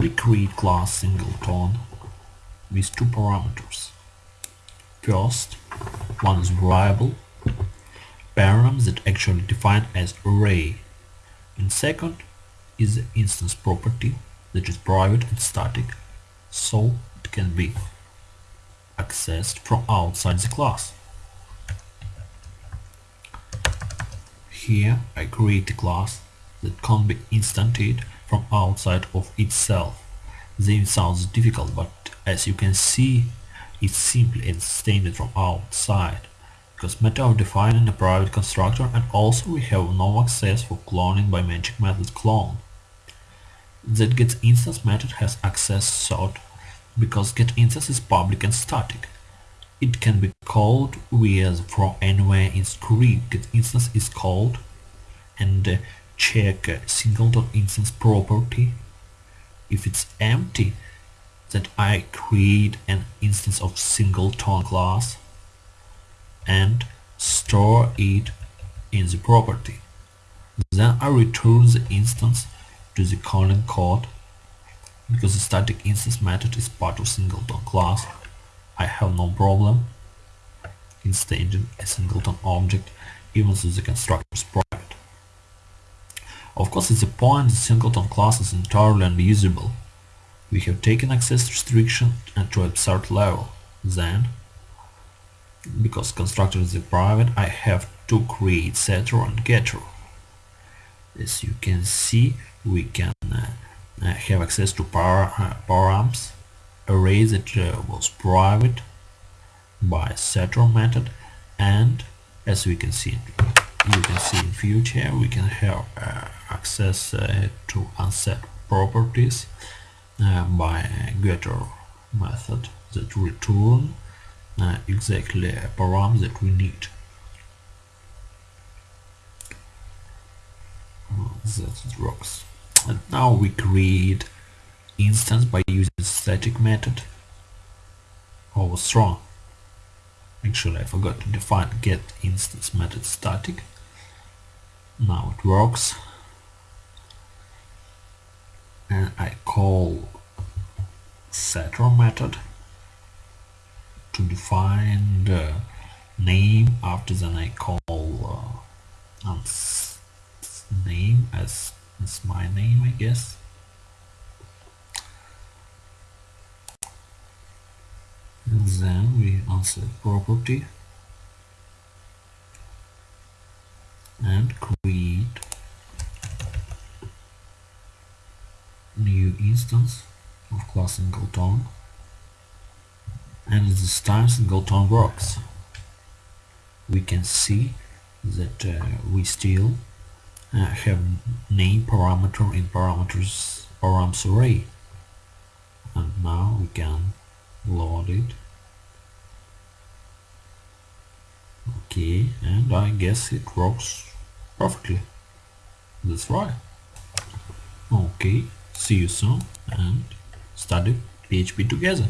we create class singleton with two parameters. First, one is variable, param that actually defined as array, and second is the instance property that is private and static, so it can be accessed from outside the class. Here I create a class that can be instantiated from outside of itself. This sounds difficult, but as you can see, it's simply extended from outside because matter of defining a private constructor and also we have no access for cloning by magic method clone. That getInstance method has access sought because getInstance is public and static. It can be called via from anywhere in script. GetInstance is called and uh, check singleton instance property. If it's empty, then I create an instance of singleton class and store it in the property. Then I return the instance to the calling code because the static instance method is part of singleton class. I have no problem instancing a singleton object even though the constructor is. Of course, at the point the singleton class is entirely unusable. We have taken access restriction to absurd level. Then, because constructor is a private, I have to create setter and getter. As you can see, we can uh, uh, have access to power, uh, params array that uh, was private by setter method and as we can see you can see in future we can have uh, access uh, to unset properties uh, by getter method that return uh, exactly a param that we need. Oh, that works. And now we create instance by using static method. Over strong actually I forgot to define get instance method static. Now it works and I call setter method to define the name after then I call uh, name as, as my name I guess. And then we answer property and create new instance of class singleton and this time singleton works. We can see that uh, we still uh, have name parameter in parameters params array. And now we can load it. Okay and I guess it works perfectly. That's right. Okay see you soon and study PHP together